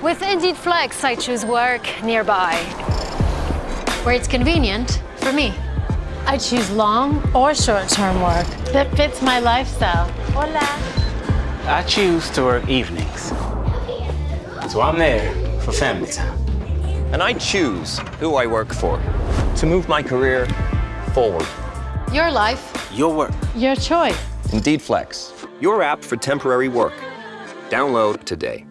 With Indeed Flex, I choose work nearby, where it's convenient for me. I choose long or short-term work that fits my lifestyle. Hola. I choose to work evenings. So I'm there for family time. And I choose who I work for to move my career forward. Your life, Your work. Your choice. Indeed Flex, your app for temporary work. Download today.